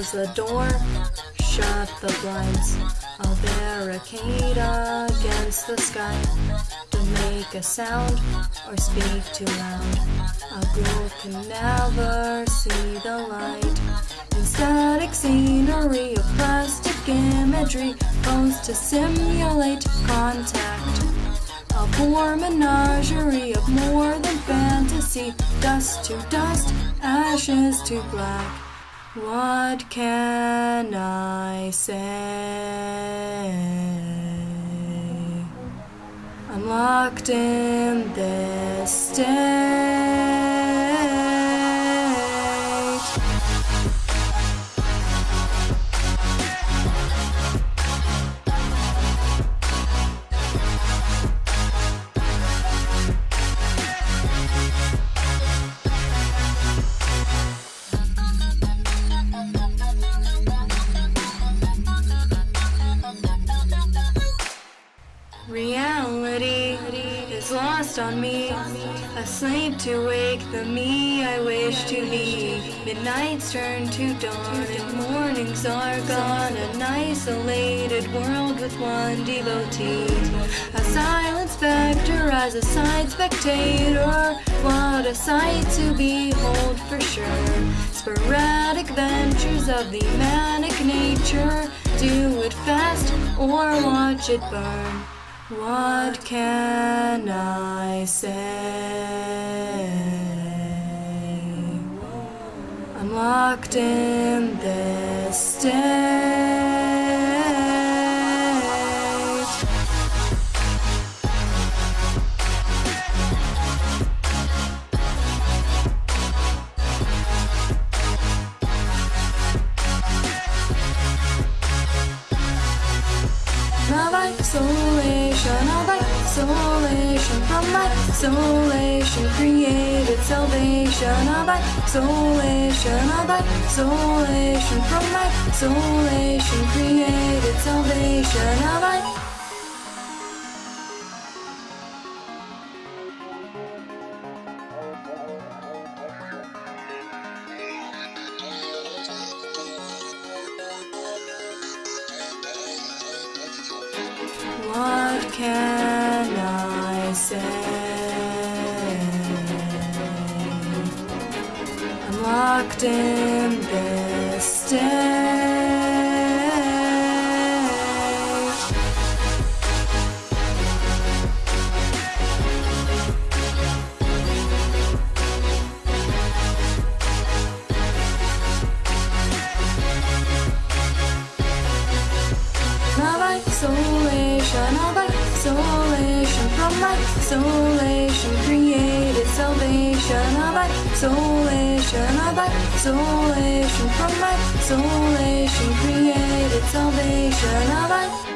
Close the door, shut the blinds. I'll barricade against the sky. Don't make a sound or speak too loud. A ghoul can never see the light. In static scenery of plastic imagery, posed to simulate contact. A poor menagerie of more than fantasy, dust to dust, ashes to black. What can I say? I'm locked in this state. Lost on me, asleep to wake the me I wish to be. Midnights turn to dawn and mornings are gone. An isolated world with one devotee. A silent specter as a side spectator. What a sight to behold for sure. Sporadic ventures of the manic nature. Do it fast or watch it burn. What can I say? I'm locked in this state. Of isolation, of isolation, from isolation created salvation. Of isolation, of isolation, from isolation created salvation. Of I. can I say? I'm locked in this of isolation, from isolation created salvation. Of isolation, of isolation, from my isolation created salvation. Of isolation.